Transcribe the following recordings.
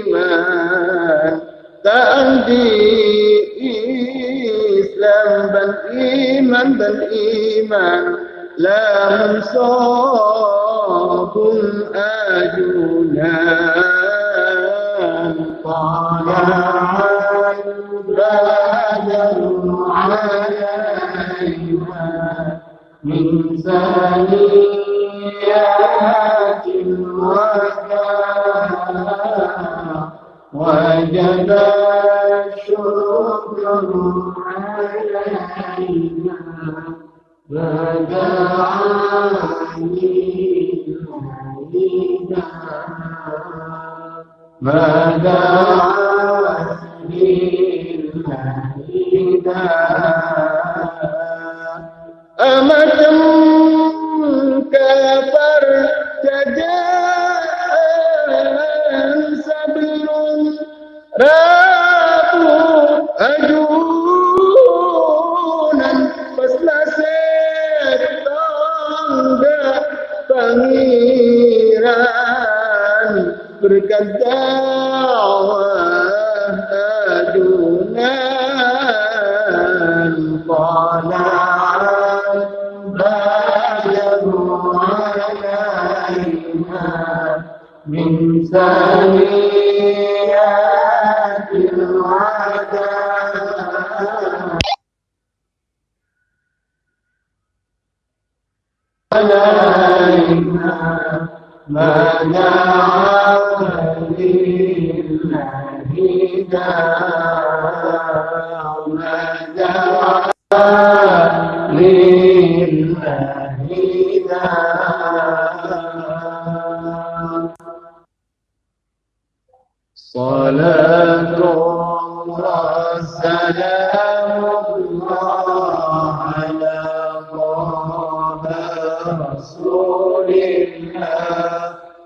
iman تأتي إسلام بل إيمان بل إيمان لهم صاب أجنان طال بدر عليها من سنين ما دعاني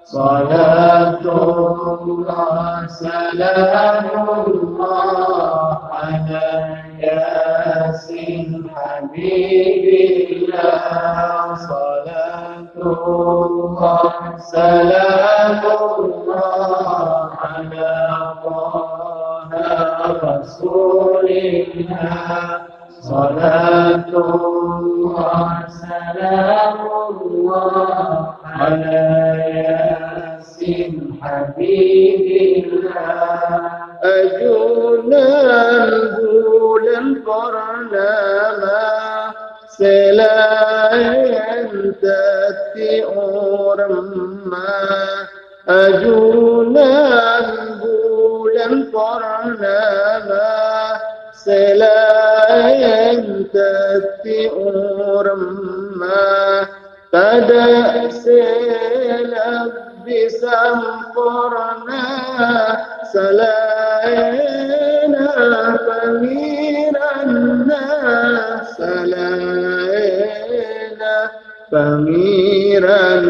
صلاة الله سلام الله على ياسين حبيب الله صلاة الله سلام الله على طه رسول الله صلاة الله سلام الله على ياسين حبيب الله. أجونا نقول البرنامة سلاين تأتي أورما. أجونا نقول البرنامة سلاين تأتي أورما pada selabbi samporna salayna pamiranna salayna pamiranna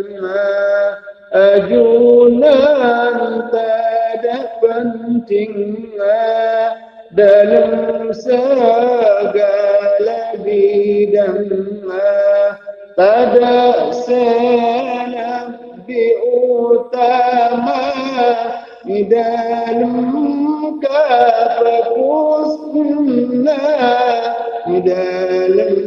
ajunan tak pentingnya dalam segala bidangnya pada selebih utama di dalam kafakusna di dalam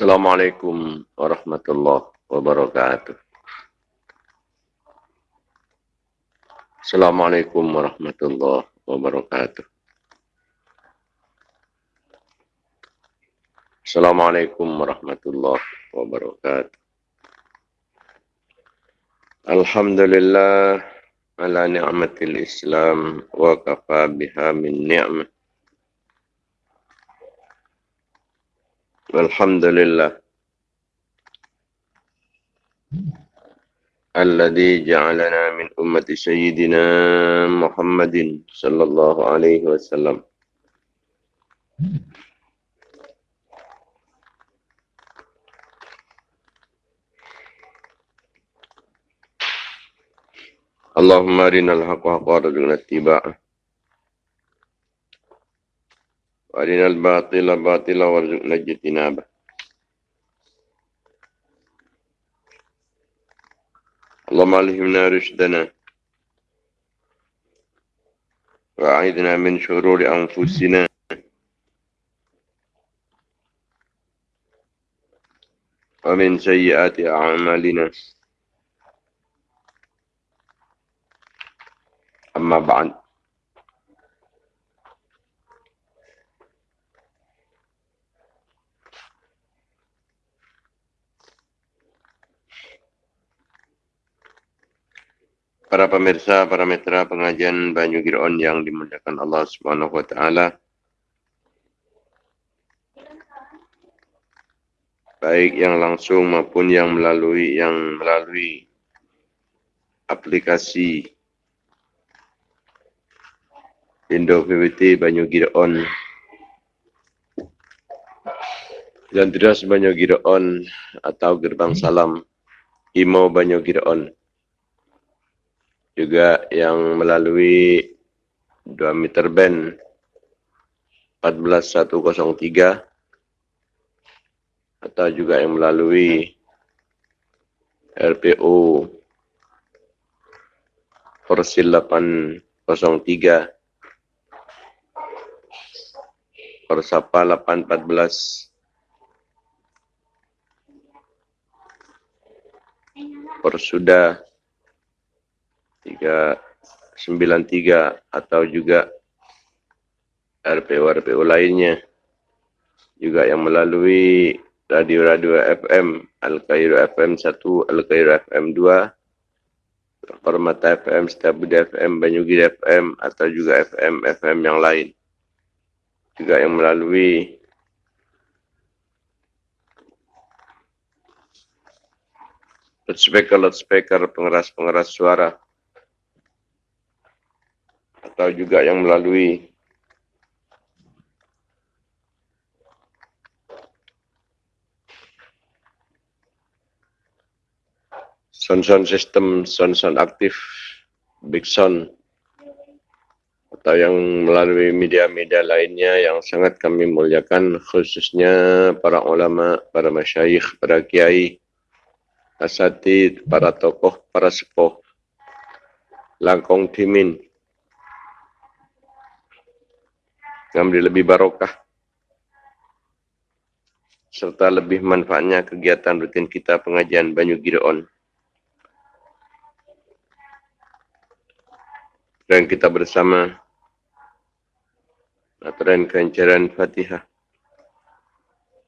Assalamualaikum warahmatullahi wabarakatuh. Assalamualaikum warahmatullahi wabarakatuh. Assalamualaikum warahmatullahi wabarakatuh. Alhamdulillah ala ni'matil Islam wa kafa biha min ni'mah. Alhamdulillah. الذي جعلنا من أمة سيدنا محمد صلى الله عليه وسلم اللهم أرنا الحق حقا وارزقنا اتباعه وأرنا الباطل باطلا وارزقنا اجتنابه. اللهم علمنا رشدنا. وأعذنا من شرور أنفسنا. ومن سيئات أعمالنا. أما بعد. Para pemirsa, para mitra pengajian Banyu Giron yang dimuliakan Allah Subhanahu wa taala. Baik yang langsung maupun yang melalui yang melalui aplikasi Indo PWT Banyu Giron dan tidak Banyu Giron atau Gerbang Salam Imo Banyu Giron juga yang melalui 2 meter band 14103 atau juga yang melalui RPO Persil 803 Persapa 814 Persudah 393 atau juga RPO-RPO lainnya. Juga yang melalui radio-radio FM Al-Qairo FM 1, Al-Qairo FM 2 Permata FM, Setiabudi FM, Banyugi FM atau juga FM-FM yang lain. Juga yang melalui loudspeaker-loudspeaker pengeras-pengeras suara atau juga yang melalui sound-sound system, sound-sound aktif, big sound atau yang melalui media-media lainnya yang sangat kami muliakan khususnya para ulama, para masyayikh, para kiai, asatid, para tokoh, para sepuh, langkong timin, ngambil lebih barokah serta lebih manfaatnya kegiatan rutin kita pengajian Banyu Gideon. Dan kita bersama aturan kencaran Fatihah.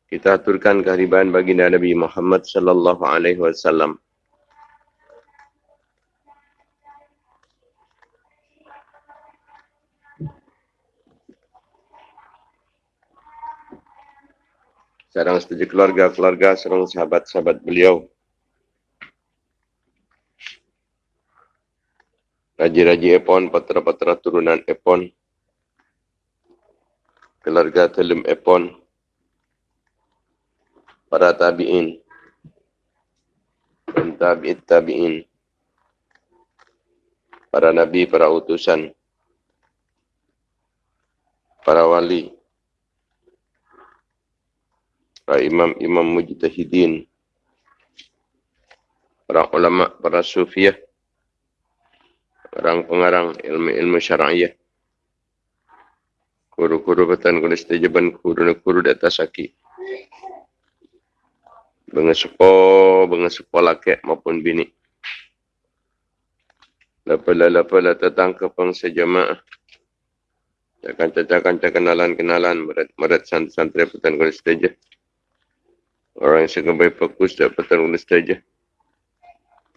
Kita aturkan kehadiran baginda Nabi Muhammad sallallahu alaihi wasallam. Sarang setuju keluarga-keluarga, sarang sahabat-sahabat beliau. Raji-raji Epon, patra-patra turunan Epon. Keluarga Telum Epon. Para tabi'in. Dan tabi'it tabi'in. Para nabi, para utusan. Para wali para imam-imam mujtahidin, para ulama, para sufiah, orang pengarang ilmu-ilmu syar'iyah, guru-guru batan kulis tajaban guru-guru di atas aki. Bengesupo, bengesupo laki maupun bini. Lepas-lepas datang ke pengsa jemaah. Cakan-cakan kenalan-kenalan merat santri-santri petan kulis saja. Orang yang segambar fokus dapat petan kulis saja.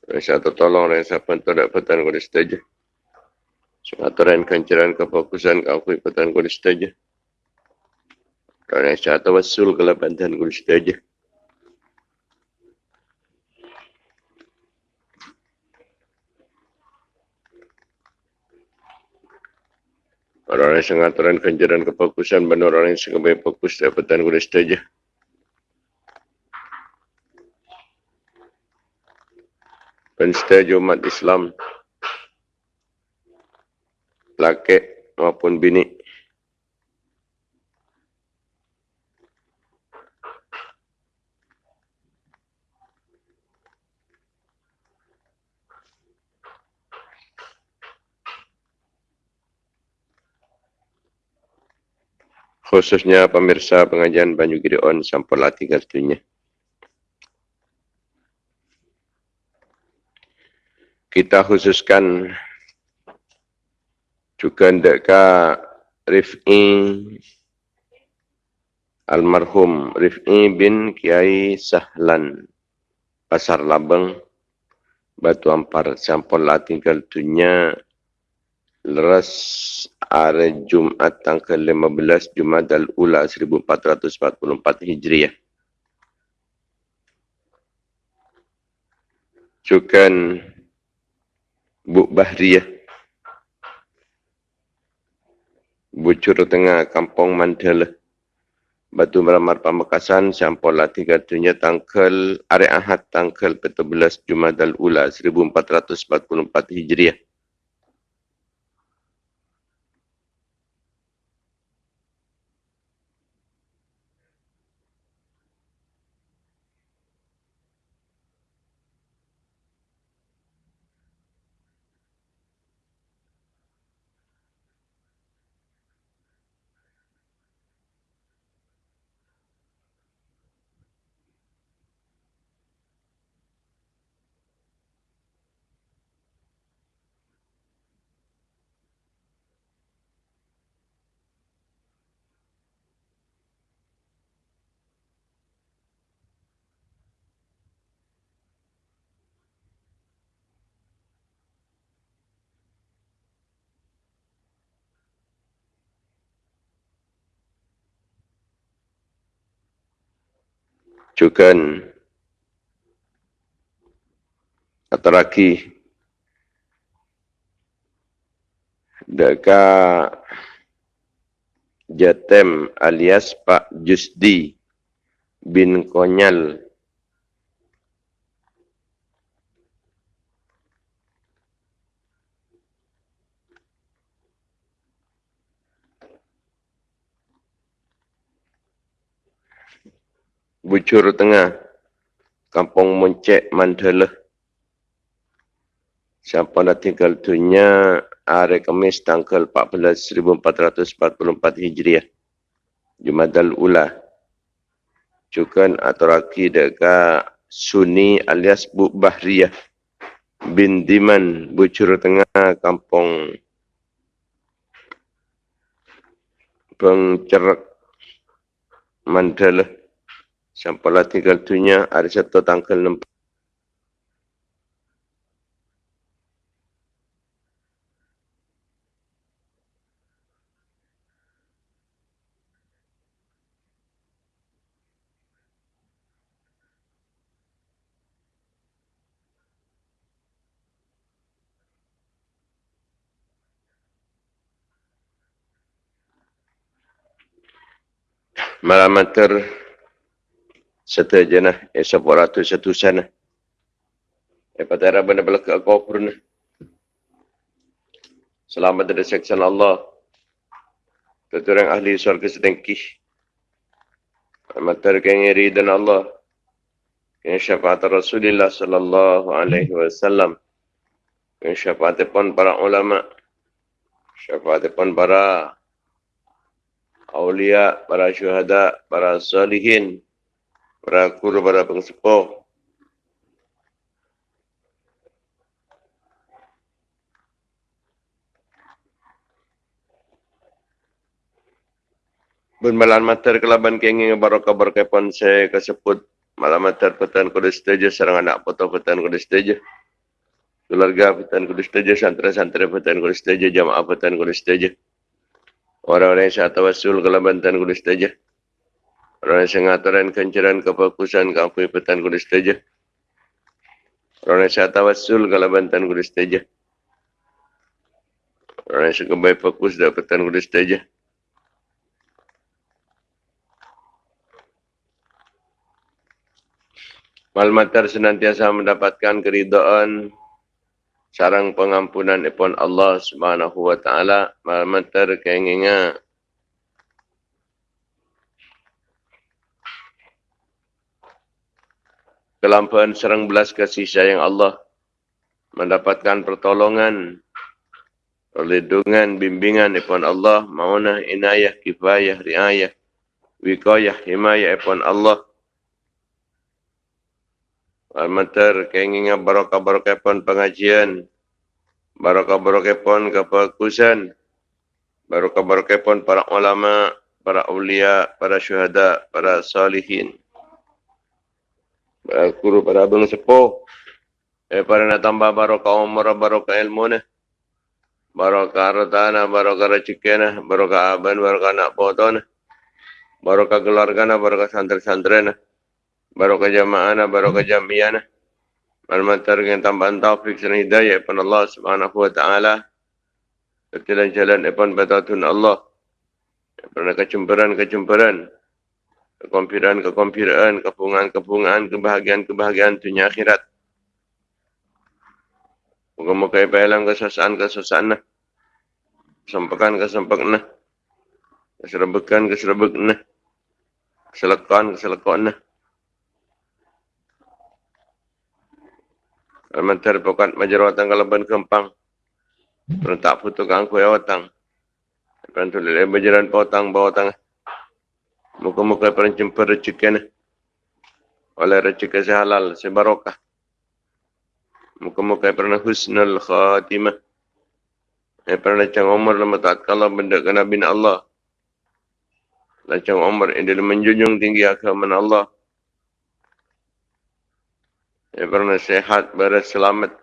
Orang yang satu tolong, orang yang siapa dapat petan kulis saja. Aturan kencaran kefokusan kau kui petan kulis saja. Orang yang satu wasul ke lepas kulis saja. Orang yang sangat terang kenjaran kefokusan benar orang yang sangat baik fokus dapatan guna saja. Pensetia umat Islam laki maupun bini khususnya pemirsa pengajian Banyu Gideon sampel hati kartunya. Kita khususkan juga ndeka Rif'i almarhum Rif'i bin Kiai Sahlan Pasar Labeng Batu Ampar sampel hati kartunya leras hari Jumat tanggal 15 Jumat al-Ula 1444 Hijriah. Cukan Bu Bahriyah. Bucur tengah kampung Mandala. Batu Meramar Pamekasan sampol latih dunia tanggal hari Ahad tanggal 14 Jumat al-Ula 1444 Hijriah. Juga ataraki deka Jatem alias Pak Jusdi bin Konyal Bucur Tengah, Kampung Moncek, Mandala. Siapa nak tinggal dunia hari Kamis tanggal 14 1444 Hijriah. Jumadal Ula. Cukan atau raki dekat Sunni alias Bu Bahriyah bin Diman, Bucur Tengah, Kampung Pengcerak, Mandala. Sampailah tinggal dunia ada satu tanggal nampak. Malam antar satu jenah esok ratus satu sana. Apa tera benda belak kau purna. Selamat dari seksan Allah. Keturang ahli surga sedengki. Amatar kengiri dan Allah. Yang syafaat Rasulullah sallallahu alaihi wasallam. Yang syafaat pun para ulama. Syafaat pun para awliya, para syuhada, para salihin para guru, para pengsepuh, Bermalam mater kelaban kenging barokah barokah pon saya kesebut malam mater petan kudus setuju serang anak foto petan kudus setuju keluarga petan kudus setuju santri-santri petan kudus setuju jamaah petan kudus setuju orang-orang yang saya tawasul kelaban petan kudus setuju yang sengaturan kencaran kefokusan kampung petan kudus setuju orang yang saya tawasul kelaban petan kudus orang yang sekebaik fokus dapat petan kudus setuju Malmatar senantiasa mendapatkan keridhaan sarang pengampunan ipon Allah Subhanahu wa taala. Malmatar keinginga kelampahan serang belas kasih sayang Allah mendapatkan pertolongan perlindungan bimbingan ipon Allah maunah inayah kifayah riayah wikayah himayah ipon Allah Almater kenginga barokah barokah pon pengajian, barokah barokah pon kefokusan, barokah barokah pon para ulama, para ulia, para syuhada, para salihin. Guru, para abang sepuh. Eh, para nak tambah barokah umur, barokah ilmu ni. Barokah hartana, barokah rezeki barokah aban, barokah anak potong Barokah keluarga barokah santri-santri barokah jamaah barokah jamiah Malmatar dengan tambahan taufik dan hidayah Epan Allah subhanahu wa ta'ala. Ketilan jalan Epan batatun Allah. Epan kecemperan-kecemperan Kekompiran-kekompiran Kepungan-kepungan Kebahagiaan-kebahagiaan dunia akhirat. Muka-muka ipahilang kesasaan-kesasaan Kesempakan-kesempakan Keserebekan-keserebekan Keselekan-keselekan Almantar pokat majarawatan kalaban kempang. Perentak putu kangku ya watang. Perentu lele bajaran potang bawa Muka-muka perencemper rezeki Oleh rezeki sehalal, sebarokah. Muka-muka pernah husnul khatimah. Eh pernah cang umur lama taat kalau benda kena bin Allah. Lacang umur ini menjunjung tinggi agama Allah. Yang pernah sehat, beres, selamat.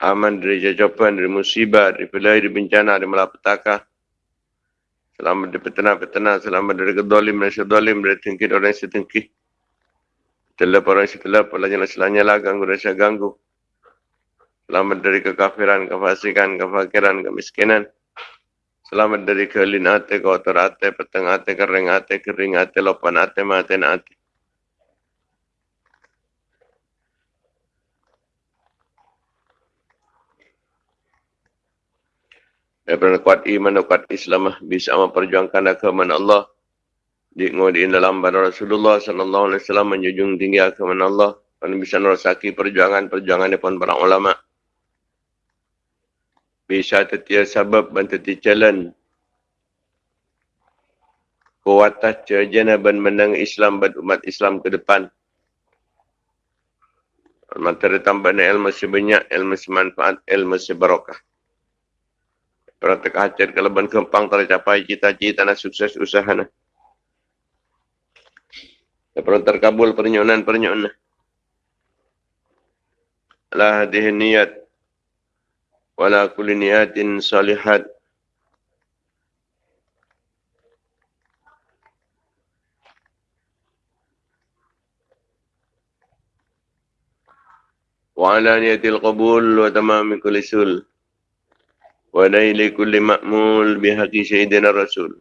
Aman dari jajapan, dari musibah, dari pelai, dari bencana, dari malapetaka. Selamat dari petena-petena, selamat dari kedolim, dari sedolim, dari tengki, orang setengki. Telap orang setelap, pelanya selanya ganggu, rasa ganggu. Selamat dari kekafiran, kefasikan, kefakiran, kemiskinan. Selamat dari kelin ate, kotor ate, peteng ate, kering ate, kering ate, lopan ate, maten ate. Daripada kuat iman dan kuat Islam bisa memperjuangkan agama Allah. Di dalam bana Rasulullah sallallahu alaihi wasallam menjunjung tinggi agama Allah. Dan bisa merasaki perjuangan-perjuangan depan para ulama. Bisa tetia sebab dan tetia jalan. Kuatah jajana ban menang Islam ban umat Islam ke depan. Mantara tambah ilmu sebanyak, ilmu semanfaat, ilmu sebarokah Para terkacir keleban kempang tercapai cita-cita dan sukses usaha. Para terkabul pernyonan-pernyonan. La hadih niat. Wala kulli niatin salihat. وعلى نية القبول وتمام كل سل ونيل كل مأمول بحق سيدنا الرسول.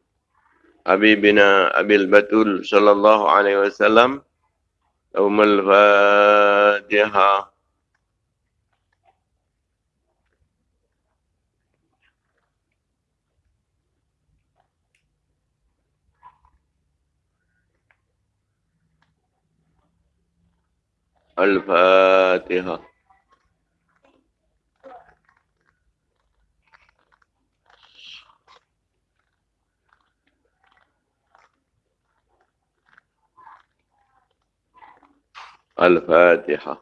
حبيبنا أبي البتول صلى الله عليه وسلم يوم الفاتحة. الفاتحة. Al-Fatihah.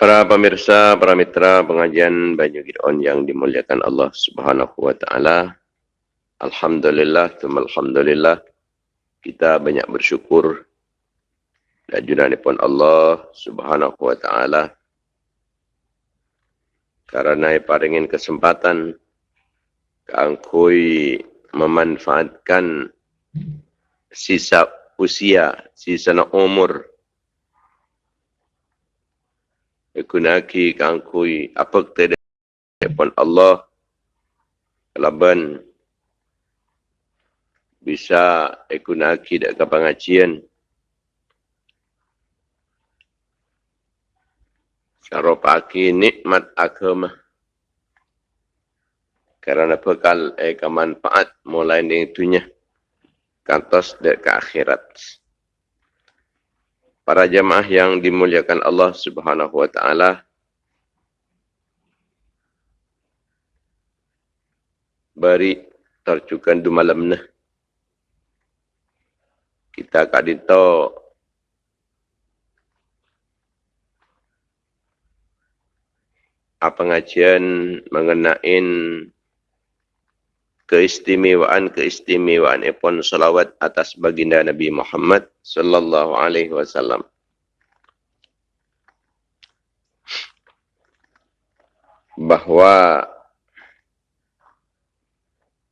Para pemirsa, para mitra pengajian Banyu Gidon yang dimuliakan Allah Subhanahu wa taala. Alhamdulillah, alhamdulillah. Kita banyak bersyukur dan pun Allah Subhanahu wa taala. Karena paringin kesempatan kangkui memanfaatkan sisa usia, sisa umur ikunaki kangkui apa kita pun Allah. Kelaban bisa ikunaki dak ke pengajian syarapaki nikmat agama. Kerana bekal eh kemanfaat mulai dari dunia kantos dek ke akhirat. Para jemaah yang dimuliakan Allah Subhanahu wa taala bari tercukan du malam nah kita kadito apa pengajian mengenai keistimewaan-keistimewaan epon salawat atas baginda Nabi Muhammad sallallahu alaihi wasallam. Bahawa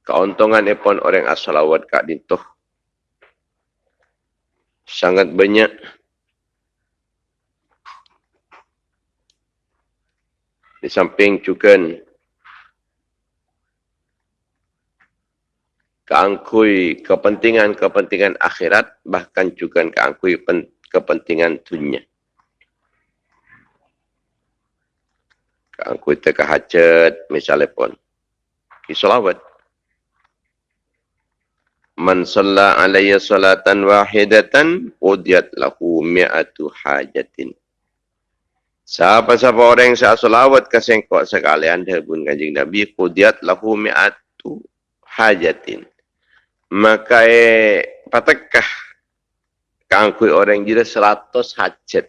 keuntungan epon orang asalawat kak dintuh sangat banyak di samping juga keangkui kepentingan-kepentingan akhirat bahkan juga keangkui kepentingan dunia. Keangkui teka hajat misalnya pun. Kisolawat. Man salla alaiya salatan wahidatan udiyat lahu mi'atu hajatin. Siapa-siapa orang yang salawat ke sengkok sekalian pun kanjing Nabi udiyat lahu mi'atu hajatin maka eh, patakah kangkui orang jira seratus hajat.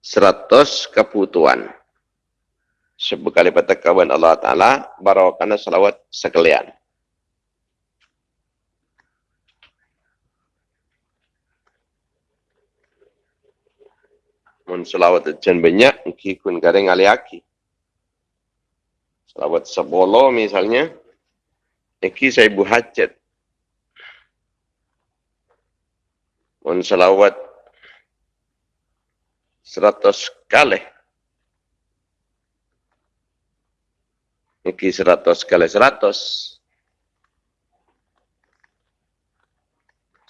Seratus kebutuhan. Sebab kali patakawan Allah Ta'ala, barawakana salawat sekalian. Mun salawat jen banyak, kikun garing aliaki. Salawat sebolo misalnya, Iki saya ibu hajat. Mohon salawat seratus kali. Iki seratus kali seratus.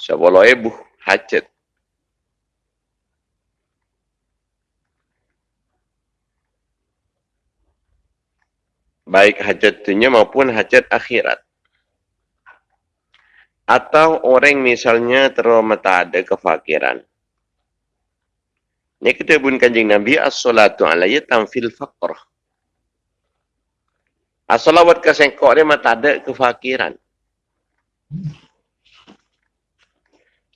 Sepuluh ibu hajat. Baik hajat dunia maupun hajat akhirat atau orang misalnya teromata ada kefakiran. Ini kita pun kanjeng Nabi as-salatu alaihi tamfil faqr. As-salawat ke sengkok dia mata ada kefakiran.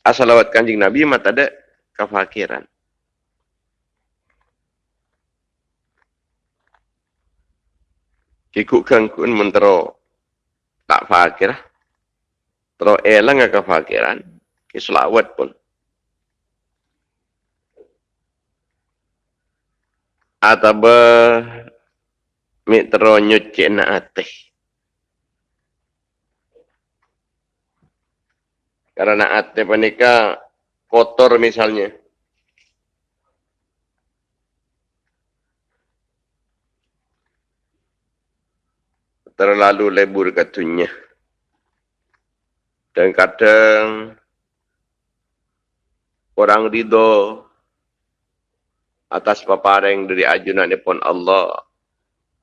As-salawat kanjeng Nabi mata ada kefakiran. Kikuk kangkun mentero tak fakirah. Kalau elang ke fakiran, ke selawat pun. Atau be mitro na ateh. Karena ateh panika kotor misalnya. terlalu lebur katunya. Dan kadang orang ridho atas papareng dari ajunan depan Allah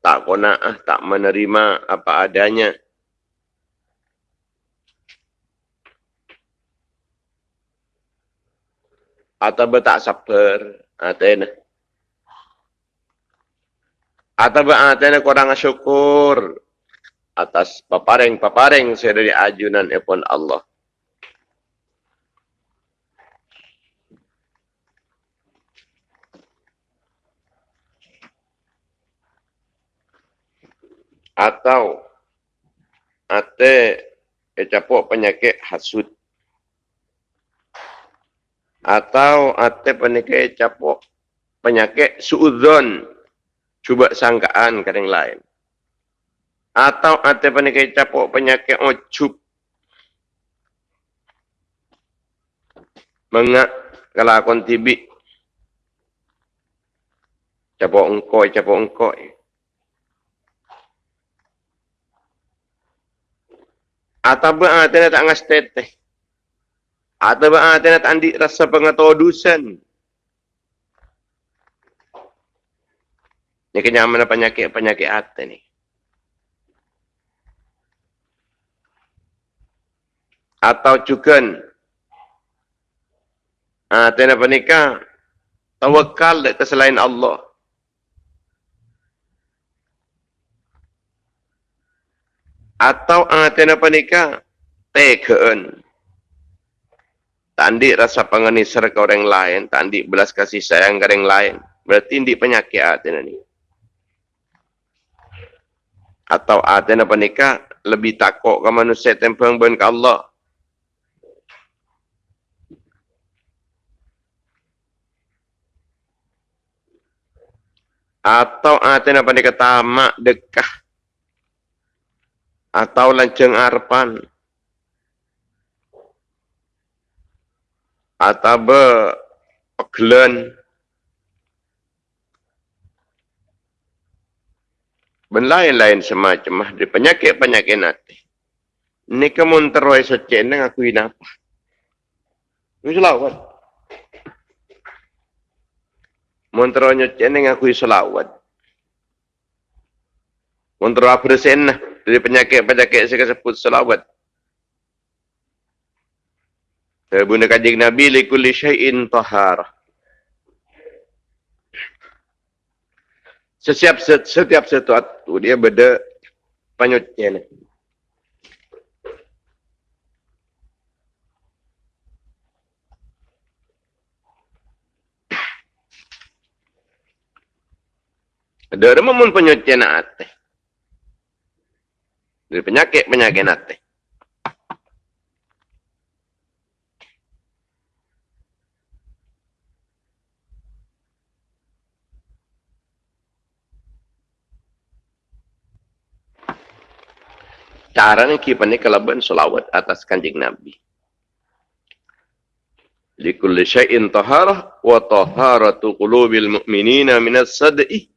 tak kona'ah, tak menerima apa adanya. Atau betak sabar, ah, atena. Atau betak ah, atena korang syukur, atas paparing-paparing saya dari ajunan epon Allah. Atau ate ecapok penyakit hasud. Atau ate penyakit ecapok penyakit suudzon. Cuba sangkaan ke yang lain atau ada penyakit capuk penyakit ujub mengak kelakon tibik. Capuk engkoi capuk engkoi atau berarti nak tak ngas teteh. Atau berarti nak andi rasa pengetahuan Ini kenyamanan penyakit-penyakit hati ni. Atau juga ah tena pernikah tawakal ke selain Allah. Atau ah tena pernikah teken tandik rasa pengenisar ke orang lain tandik belas kasih sayang ke orang lain. Berarti ini penyakit atena ni. Atau atena pernikah lebih takut ke manusia tempang ben ke Allah atau ada nak pandai kata mak dekah. Atau lanceng arpan atau be peglen ben lain-lain semacam mah penyakit-penyakit nanti. Ni kamu teruai secen dengan aku ini apa ini selawat nyocen yang aku selawat. Montro abresen dari penyakit-penyakit saya sebut selawat. Bunda kajik Nabi likulli syai'in tahar. Setiap setiap sesuatu dia beda penyucian. Ada mun penyucian hati. Dari penyakit-penyakit hati. Cara ni kipan ni kalaban selawat atas kanjing Nabi. Likulli syai'in taharah wa taharatu qulubil mu'minina minas sad'i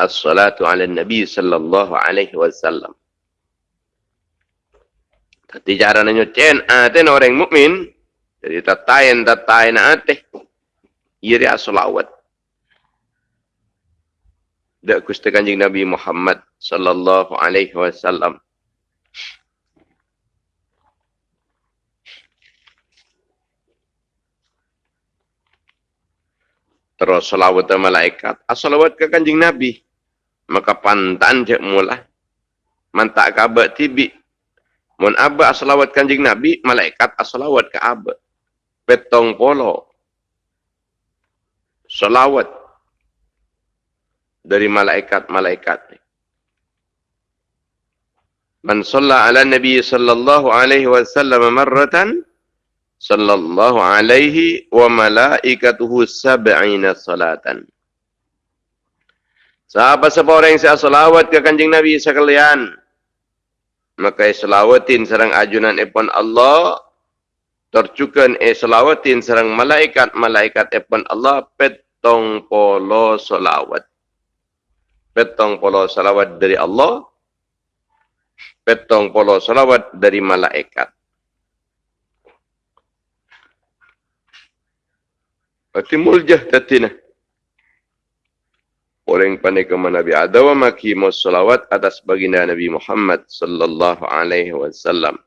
as-salatu ala nabi sallallahu alaihi wasallam. Tadi cara nyucen ate orang mukmin jadi tatain tatain ate iri asolawat. Dak gusti kanjeng Nabi Muhammad sallallahu alaihi wasallam. Terus salawat malaikat. Asalawat ke kanjeng Nabi maka pantan je mula mantak kabar tibi. Mun abba asalawat kanjing nabi malaikat asalawat ke abba petong polo. Salawat. Dari malaikat-malaikat Man salla ala Nabi sallallahu alaihi wasallam marratan sallallahu alaihi wa malaikatuhu sab'ina salatan. Sahabat siapa orang yang saya salawat ke kanjing Nabi sekalian. Maka selawatin serang ajunan epon Allah. Tercukan e selawatin serang malaikat-malaikat epon Allah. Petong polo salawat. Petong polo salawat dari Allah. Petong polo salawat dari malaikat. Berarti muljah tatinah orang pandai ke Nabi Adawa maki salawat atas baginda Nabi Muhammad sallallahu alaihi wasallam.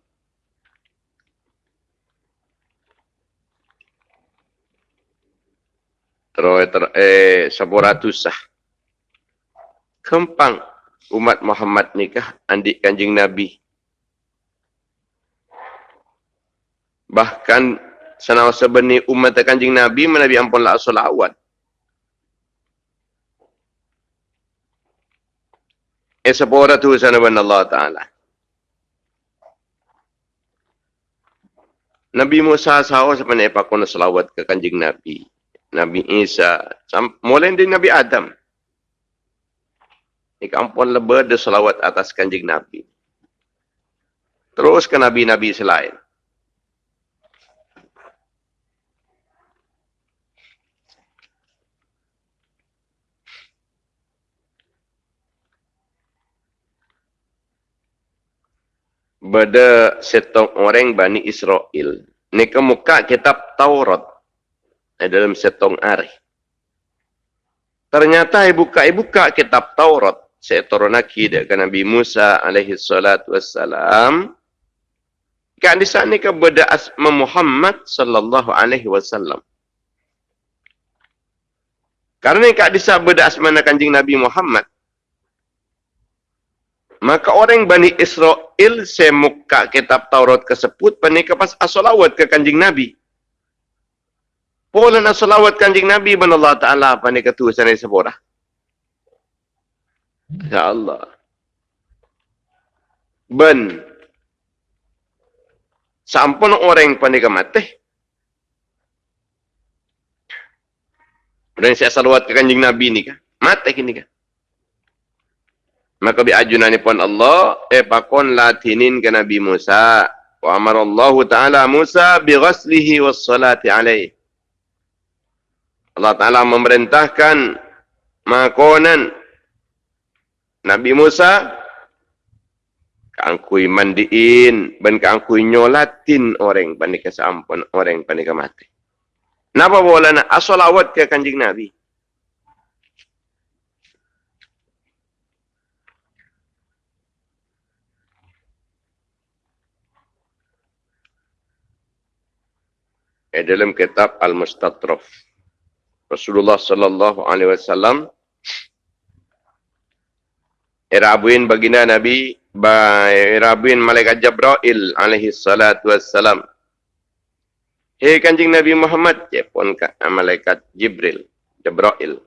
Terus ter, eh sepuratus sah. Kempang umat Muhammad nikah andik kanjing Nabi. Bahkan senau sebenih umat kanjing Nabi menabi ampun la solawat. Eh sepuratu sana Allah Ta'ala. Nabi Musa sahaja sebenarnya pakon selawat ke kanjing Nabi. Nabi Isa. Mulai dari Nabi Adam. Ini kampun lebih ada selawat atas kanjing Nabi. Terus ke Nabi-Nabi selain. Bada setong orang Bani Israel. Ini kemuka kitab Taurat. Dalam setong hari. Ternyata ibuka-ibuka kitab Taurat. Saya turun lagi dengan Nabi Musa alaihi salatu wassalam. Kan di sana ke beda asma Muhammad sallallahu alaihi wasallam. Karena kak disa beda asma kanjing Nabi Muhammad. Maka orang Bani Israel semuka kitab Taurat kesebut panik pas asolawat ke kanjing Nabi. Pola asolawat kanjing Nabi ban Allah Ta'ala panik ketu sana sepora. Ya Allah. Ben. Sampun orang panik mati. Dan saya salawat ke kanjing Nabi ni kah? Mati kini kah? Maka bi ajunan pun Allah e pakon latinin ke Nabi Musa. Wa amara Allah Ta'ala Musa bi ghaslihi was salati alaih. Allah Ta'ala memerintahkan makonan Nabi Musa kangkui mandiin ben kangkui nyolatin orang panik kesampun orang panik mati. Napa boleh nak asolawat ke kanjing Nabi? Eh, dalam kitab Al-Mustatraf. Rasulullah sallallahu alaihi wasallam irabuin baginda Nabi ba irabuin malaikat Jibril alaihi salatu wassalam. Hei kanjing Nabi Muhammad, ya pun malaikat Jibril, Jibril.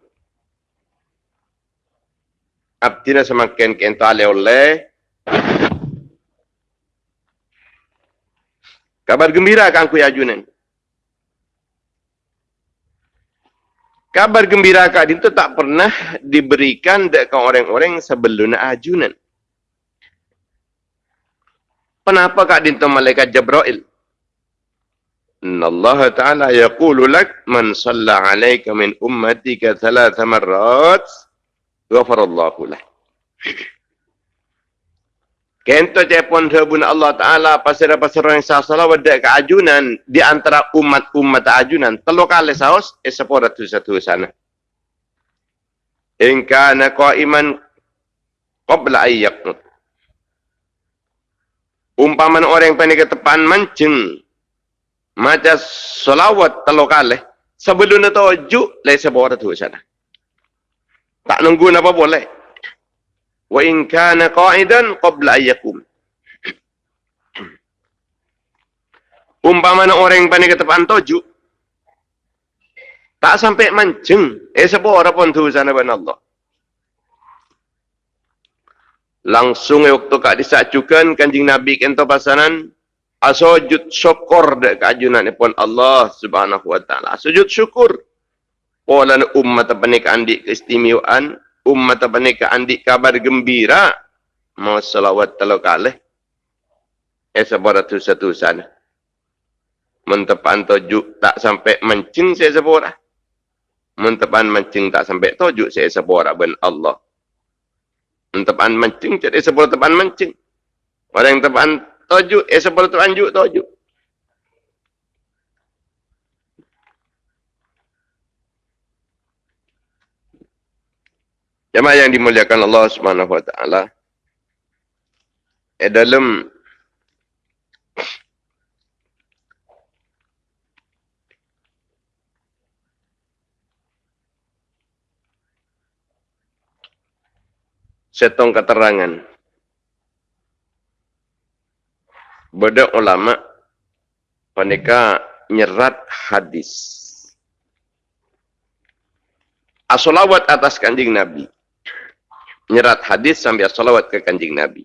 Abdina semakin kentale oleh kabar gembira kan ku ajunan. Kabar gembira Din itu tak pernah diberikan dekat orang-orang sebelum ajunan. Kenapa Kak Din itu malaikat Jabrail? Allah Ta'ala yaqulu lak man salla alaika min ummatika thalatha marrat ghafarallahu lah. Kento cepon sebun Allah Ta'ala pasir-pasir orang sah salawat ke ajunan di antara umat-umat ajunan. Telu kali saus, eh sepura tu satu sana. Inka na iman qabla ayyaknut. Umpaman orang yang panik tepan mancing. Macam salawat telu kali. Sebelum itu ujuk, lai sepura tu sana. Tak nunggu apa boleh wa in kana qa'idan qabla ayyakum umpama orang yang panik ketepan toju tak sampai mancing. Eh sebuah orang pun tu sana ban Allah. Langsung eh, waktu kak disacukan kanjing Nabi kento pasanan asujud syukur dek kajunan pun Allah subhanahu wa ta'ala. Sujud syukur. Pola umat panik andi keistimewaan umat apa ni ke andik kabar gembira. Mau salawat telo kali eh sabara tu satu sana mentepan tojuk tak sampai mencing saya sabara mentepan mencing tak sampai tojuk saya sabara ben Allah. Mentepan mencing jadi sabara tepan mencing. Orang yang tepan tojuk eh sabara tepan juk tojuk Jemaah yang dimuliakan Allah Subhanahu Wa Taala. Eh dalam setong keterangan beda ulama paneka nyerat hadis asolawat atas kanjeng nabi Nyerat hadis sambil asolawat ke kanjing Nabi.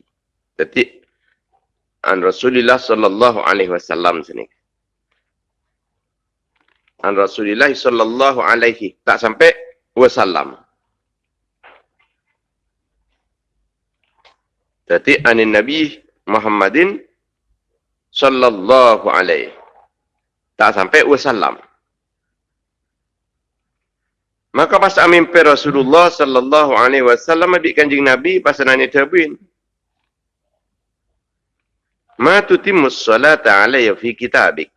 Jadi, an Rasulullah sallallahu alaihi wasallam sini. An Rasulullah sallallahu alaihi tak sampai wasallam. Jadi anin Nabi Muhammadin sallallahu alaihi tak sampai wasallam. Maka pas amin pe Rasulullah sallallahu alaihi wasallam di kanjing Nabi pas nanya tabiin. Ma tutimmus salata alayya fi kitabik.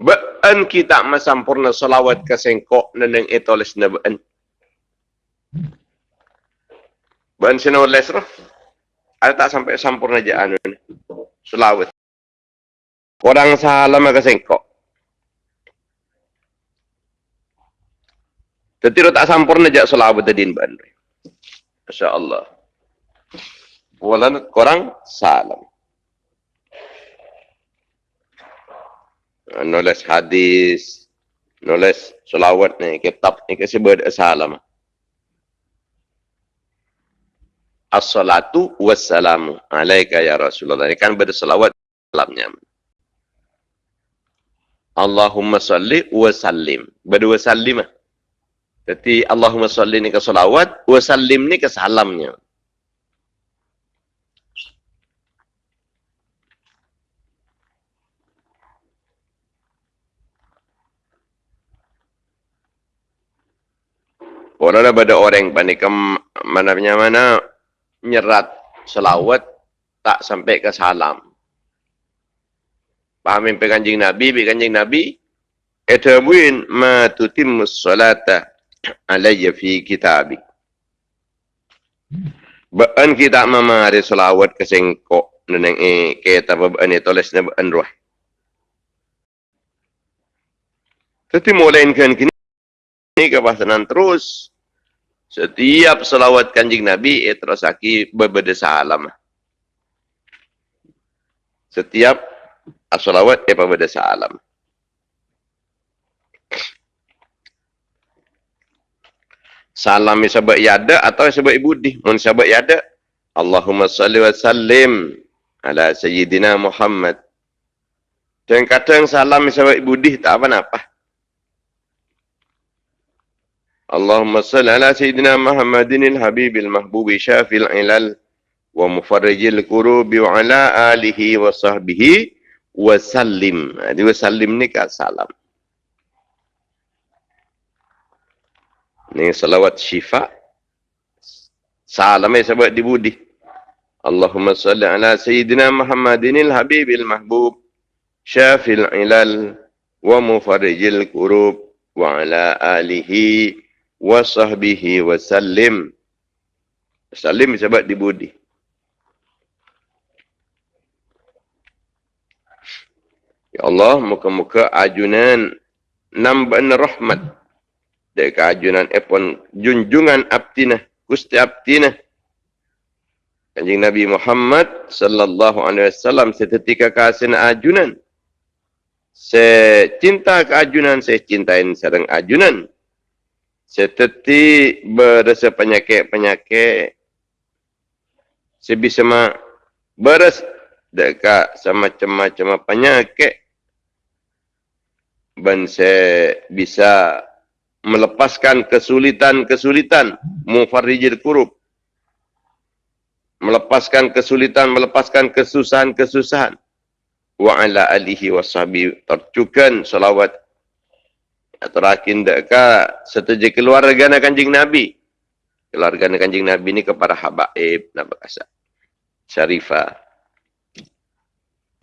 Ba'an kita masampurna salawat ke sengkok neneng etoles na ba'an. Ba'an sinawales roh. Ada tak sampai sampurna je anu ni. Salawat. Orang salam ke sengkok. Tapi tak sampurna je salawat tadi ba'an. Masya Allah. Walan korang salam. Nulis hadis, nulis selawat ni, kitab ni kasi salam. As-salatu wassalamu alaika ya Rasulullah. Ini kan selawat salamnya. Allahumma salli wa sallim. Berdua sallim. Jadi Allahumma salli ni ke salawat, wa sallim ni ke salamnya. Orang ada orang panik mana punya mana nyerat selawat tak sampai ke salam. Pahamin pe kanjing Nabi, pe kanjing Nabi, etabuin ma tutim salata alayya fi kitabik. Baan kita mama ada selawat ke sengkok neneng eh kita baan itu tulis na baan roh. Tapi mulainkan kini kepasanan terus Setiap selawat kanjing Nabi, eh, terus aki berbeda salam. Setiap selawat, eh, berbeda salam salam sebab yada atau sebab ibudi. mun sebab yada Allahumma salli wa sallim ala sayyidina Muhammad dan kadang salam sebab ibudi tak apa apa Allahumma salli ala sayyidina Muhammadin al-habibil mahbubi syafil ilal wa mufarrijil kurubi wa ala alihi wa sahbihi wa sallim. Ha, Jadi wa sallim ni kat salam. Ni salawat syifa. Salam ni sebab dibudi. Allahumma salli ala Sayyidina Muhammadin al-Habib al-Mahbub Syafil ilal wa mufarrijil kurub wa ala alihi wa sahbihi wa sallim. Salim sebab dibudi. Ya Allah, muka-muka ajunan namban rahmat. Deka ajunan epon junjungan abtina, gusti abtina. Kanjing Nabi Muhammad sallallahu alaihi wasallam seketika kasih ajunan. Saya cinta ke ajunan, saya cintain sedang ajunan seperti berasa penyakit-penyakit sebisa ma beres dekat sama macam-macam penyakit dan saya bisa melepaskan kesulitan-kesulitan mufarrijil kurub melepaskan kesulitan melepaskan kesusahan-kesusahan wa ala alihi washabi tercukan salawat terakin deka setuju keluarga na kanjing Nabi. Keluarga na kanjing Nabi ni kepada habaib nak berkasa. Syarifah.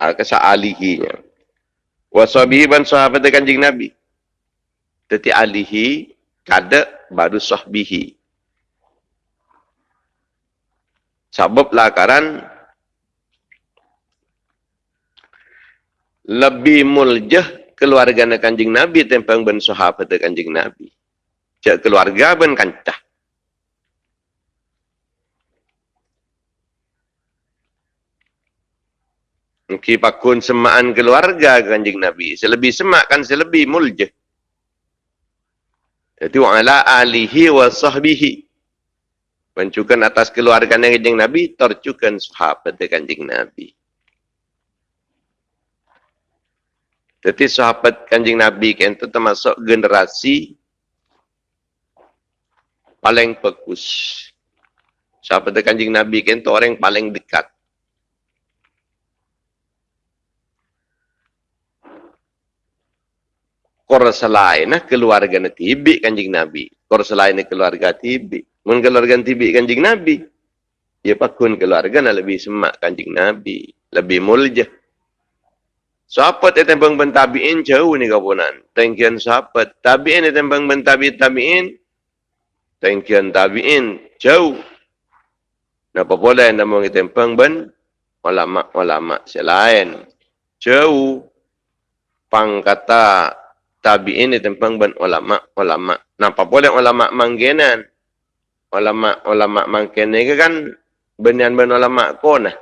Al-kasa alihinya. Wasabihi ban sahabat kanjing Nabi. Teti alihi kada baru sahbihi. Sebab lakaran lebih muljah keluarga na kanjing Nabi tempang ben sahabat kanjing Nabi. Cak keluarga ben kancah. Mungkin pakun semaan keluarga kanjing Nabi. Selebih semak kan selebih muljah. Itu ala alihi wa sahbihi. Mencukan atas keluarga kanjeng Nabi, tercukan sahabat kanjeng Nabi. Jadi sahabat kanjeng Nabi kan itu termasuk generasi paling bagus. Sahabat kanjeng Nabi kan itu orang paling dekat. Kor selain nah keluarga na tibi kanjing nabi. Kor selain keluarga tibi mun keluarga tibi kanjing nabi? Ya pakun keluarga na lebih semak kanjing nabi lebih mulja sahabat itu tembang bentabiin? Jauh ni kapunan tengkian sahabat tabiin itu tembang bentabi tabiin? Tengkian tabiin jauh. Napa boleh nama kita tembang ben? Ulama-ulama selain. Jauh. Pangkata tabi'in di tempang ban ulama ulama. Napa boleh ulama manggenan ulama ulama mangkene ke kan? Benian ban ulama kona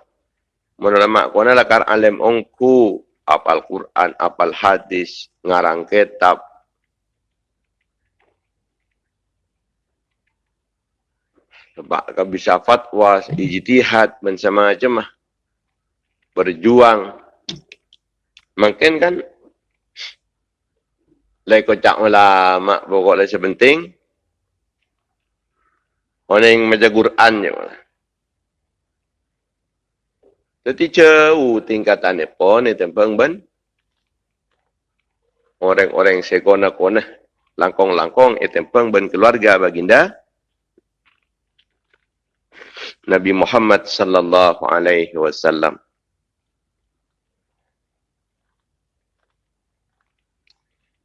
mun ulama kona lakar alim ongku. Apal Quran apal hadis ngarang kitab. Sebab kau bisa fatwa ijtihad macam-macam mah berjuang. Mungkin kan Lai kocak ulama pokok lai sepenting. Orang yang macam Quran je malah. Jadi jauh tingkatan pun ni tempang ben. Orang-orang sekona-kona langkong-langkong itu tempang ben keluarga baginda. Nabi Muhammad sallallahu alaihi wasallam.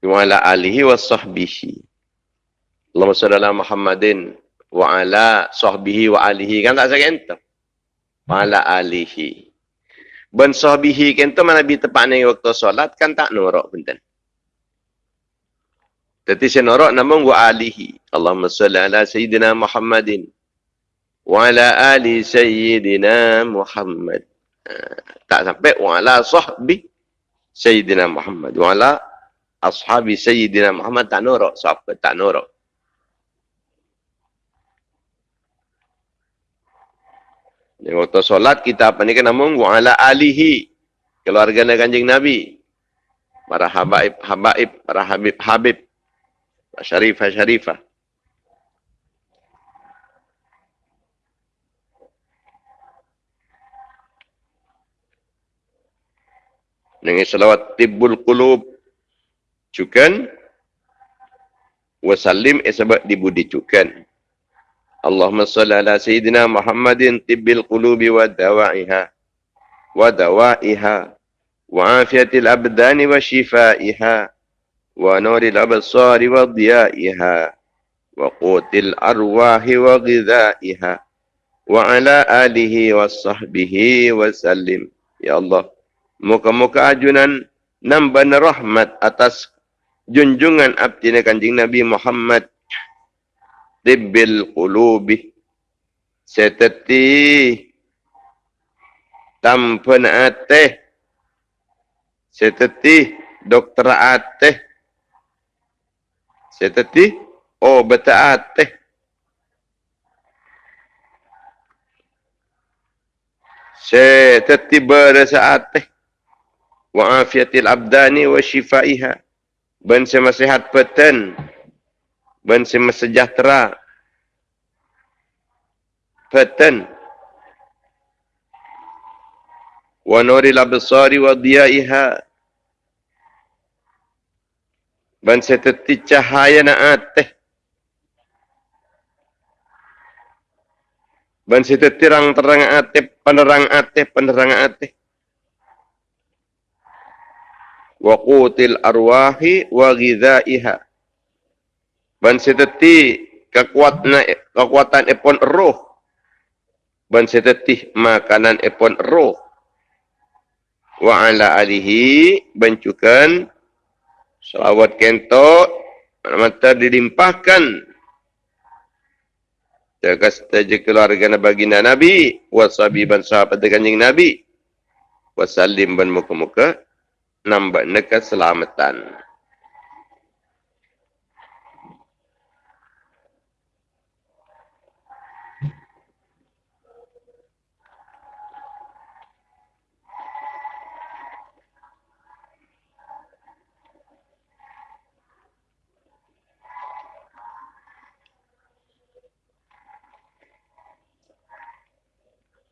Wa ala alihi wa sahbihi. Allahumma salli ala Muhammadin wa ala sahbihi wa alihi. Kan tak saya kata? Wa ala alihi. Ben sahbihi kan tu mana bi tepat ni waktu solat kan tak nuruk benten. Jadi saya nuruk namun wa alihi. Allahumma salli ala Sayyidina Muhammadin wa ala ali Sayyidina Muhammad. Uh, tak sampai wa ala sahbi Sayyidina Muhammad. Wa ala ashabi sayyidina Muhammad tak nuruk siapa tak nuruk Ini waktu solat kita apa ni kan namun wa ala alihi keluarga kanjeng Nabi. Para habaib habaib para habib habib syarifah syarifah. Dengan selawat tibbul qulub cukan. Wasallim eh sebab dibudi cukan. Allahumma salli ala sayyidina Muhammadin tibbil qulubi wa dawa'iha. Wa dawa'iha. Wa afiatil abdani wa shifaiha. Wa nuril absari wa diya'iha. Wa qutil arwahi wa ghidha'iha wa ala alihi wa sahbihi wa sallim. Ya Allah muka-muka ajunan namban rahmat atas junjungan abdi kanjeng Nabi Muhammad. Tibbil qulubi. Seteti. Tampan ate seteti dokter ate seteti obat ate seteti berasa ate wa afiatil abdani wa shifaiha ben semasihat peten. Ben sejahtera. Peten. Wa nuril absari wa diyaiha. Ben seteti cahaya na ateh. Ben seteti terang terang ateh penerang ateh penerang ateh wa qutil arwahi wa ghidhaiha. Ban seteti kekuatan kekuatan epon roh. Ban seteti makanan epon roh. Wa ala alihi bancukan salawat kento mata dilimpahkan jaga saja keluarga baginda Nabi wasabi ban sahabat kanjeng Nabi wasallim ban muka-muka nambah neka selamatan.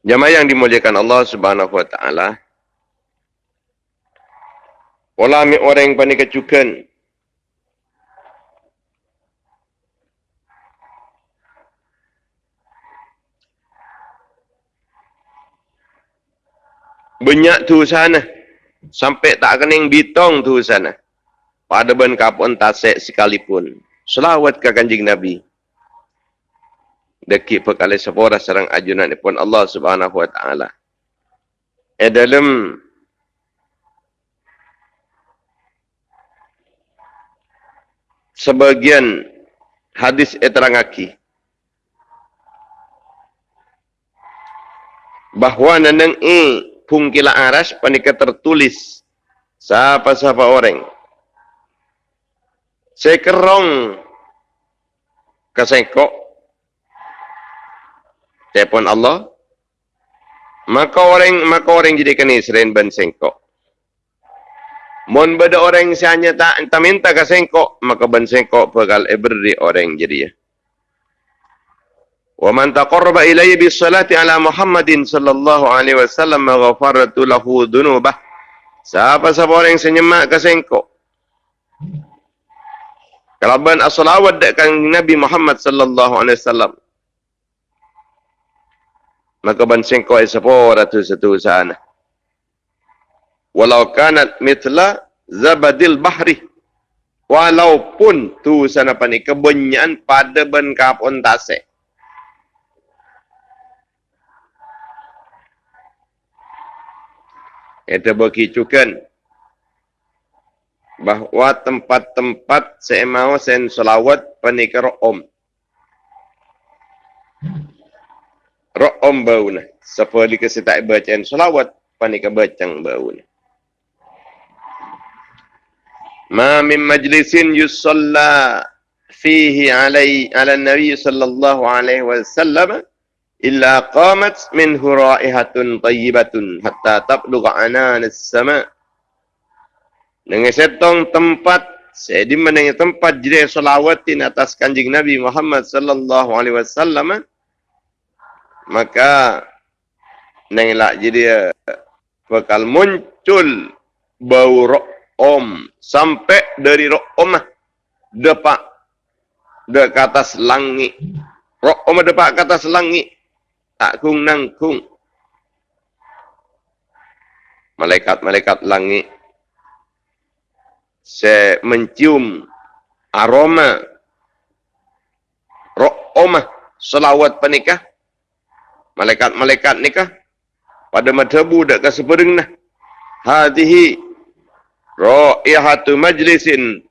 Jamaah yang dimuliakan Allah Subhanahu wa taala. Pola mi orang panik kecukan. Banyak tu sana. Sampai tak kening bitong tu sana. Pada ben kapun tasek sekalipun. Selawat ke kanjing Nabi deki perkali sepora serang ajunan pun Allah Subhanahu wa taala. E dalam sebagian hadis eterangaki bahawa neneng i pungkila aras panika tertulis siapa-siapa orang? Sekerong kesengkok telefon Allah. Maka orang maka orang jadi kena seren ban sengkok mon beda orang sianya tak entah minta ke sengkok maka ban sengkok bakal eberi orang jadi ya wa man taqarraba ilayya bis salati ala muhammadin sallallahu alaihi wasallam ghafartu lahu dhunubah siapa siapa orang yang senyemak ke sengkok kalau ban as-salawat dekat Nabi Muhammad sallallahu alaihi wasallam maka bansing kau sepora tu satu sana. Walau kanat mitla zabadil bahri. Walaupun tu sana pani kebanyakan pada ben kapon tase. Itu berkicukan bahawa tempat-tempat saya mau sen selawat panikar om. Ra'om bau na. Lika si tak bacaan salawat, panika bacang bau na. Ma min majlisin yusalla fihi alai ala nabi sallallahu alaihi wasallam illa qamat minhu raihatun tayyibatun hatta tablugha anan as-sama dengan setong tempat saya di mana tempat jadi salawatin atas kanjing Nabi Muhammad sallallahu alaihi wasallam maka nengelak jadi bakal muncul bau om. Sampai dari om depak. De ke atas langit. Om depak ke atas langit. Tak kung nangkung malaikat-malaikat langit. Saya mencium aroma. Om selawat penikah. Malaikat-malaikat ni kah? Pada madhabu dak ke sepering nah. Ra'ihatu majlisin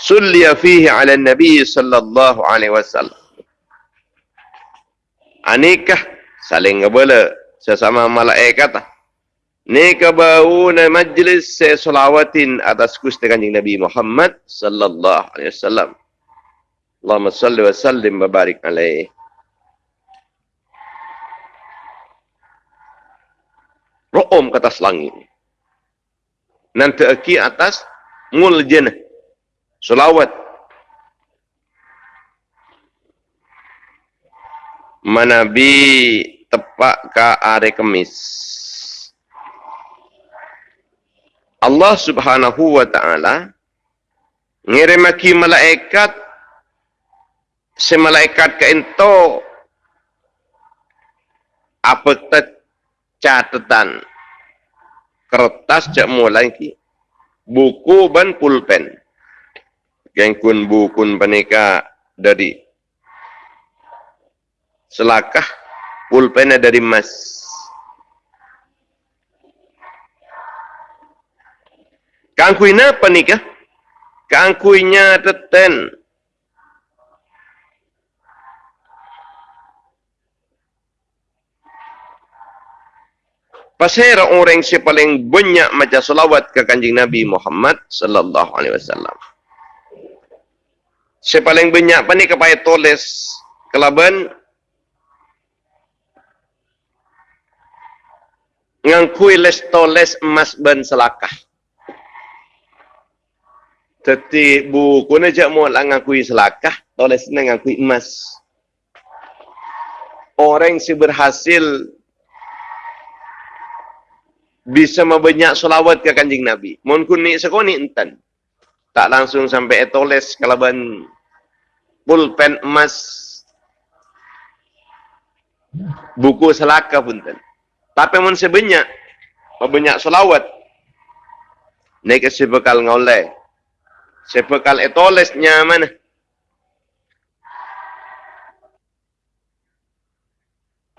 sulliya fihi ala nabi sallallahu alaihi wasallam. Anikah saling ngebala sesama malaikat Ni bau na majlis saya selawatin atas kusti kanjing Nabi Muhammad sallallahu alaihi wasallam. Allahumma salli wa sallim wa barik alaihi. ro'om ke atas langit. Nanti aki atas mul jenah. Selawat. Manabi tepak ke are kemis. Allah subhanahu wa ta'ala ngirimaki malaikat si malaikat ke ento apa catatan kertas cak mulai ki. Buku ban pulpen. Gengkun bukun panika dari selakah pulpennya dari emas kangkuina panika kangkuinya teten Pasal orang yang paling banyak macam salawat ke kanjing Nabi Muhammad sallallahu alaihi wasallam. Si paling banyak apa ni kepada tulis kelaban ngangkui les toles emas ben selakah. Teti buku ni jak mau lah ngangkui selakah, toles ni ngangkui emas. Orang si berhasil bisa membanyak solawat ke kanjing Nabi. Mohon kuni sekoni entan. Tak langsung sampai etoles kalaban pulpen emas buku selaka pun ten. Tapi mohon sebanyak membanyak solawat. Naik si bekal ngoleh. Si bekal etolesnya mana?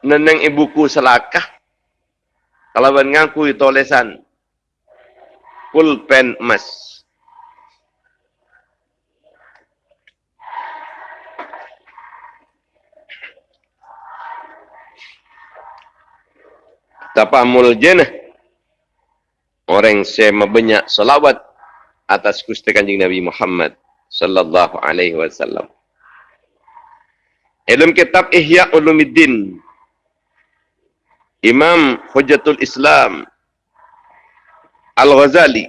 Neneng ibuku selakah kalau mengaku tulisan pulpen emas. Tapamul jenah. Orang yang banyak salawat atas Gusti Kanjeng Nabi Muhammad sallallahu alaihi wasallam. Dalam kitab Ihya Ulumuddin Imam Hujjatul Islam Al-Ghazali.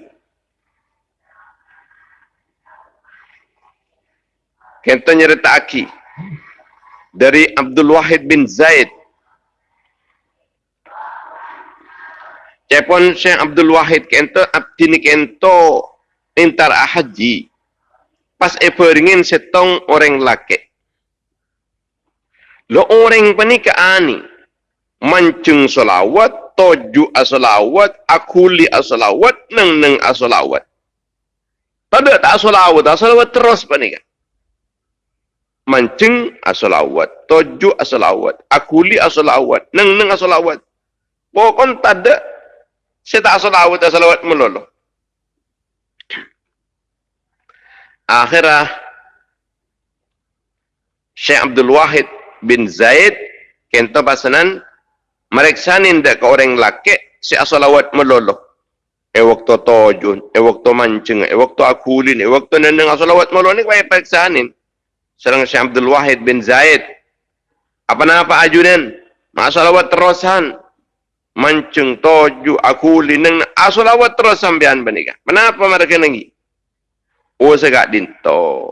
Kita nyerita aki? Dari Abdul Wahid bin Zaid. Cepon Syekh Abdul Wahid kento abdi ni kento intar haji. Pas eperingin setong orang laki lo orang panika ani mancung solawat, toju asolawat, akuli asolawat, neng neng asolawat. Tada tak asolawat, asolawat terus pa ni kan? Asolawat, toju asolawat, akuli asolawat, neng neng asolawat. Pokon tada, saya tak asolawat, asolawat melolo. Akhirah, Syekh Abdul Wahid bin Zaid, kento pasanan, Mereksanin dak ke orang laki si asalawat melolo. E waktu tojun, e waktu mancing, e waktu akulin, e waktu neneng asalawat melolo ni kaya pereksanin. Serang Syekh Abdul Wahid bin Zaid. Apa nama ajunan? Masalawat terusan. Mancing, toju, akulin, neng asalawat terus sampean benika. Kenapa mereka nengi? Oh segak dinto.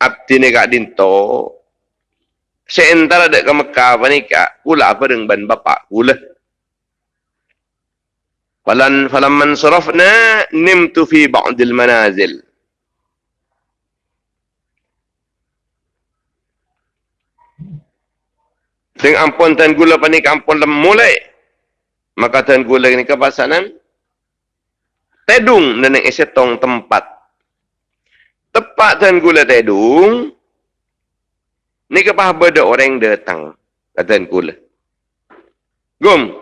Abdi ni gak dinto seantara dek ke Mekah panika kula apa dengan ban bapa kula falan falan man nimtu fi ba'd al manazil Sing ampun tan gula panik ampun lem mulai. Maka tan gula ni kepasanan. Tedung neneng esetong tempat. Tepat tan gula tedung. Ni kepah beda orang datang. Kata kula. Gum.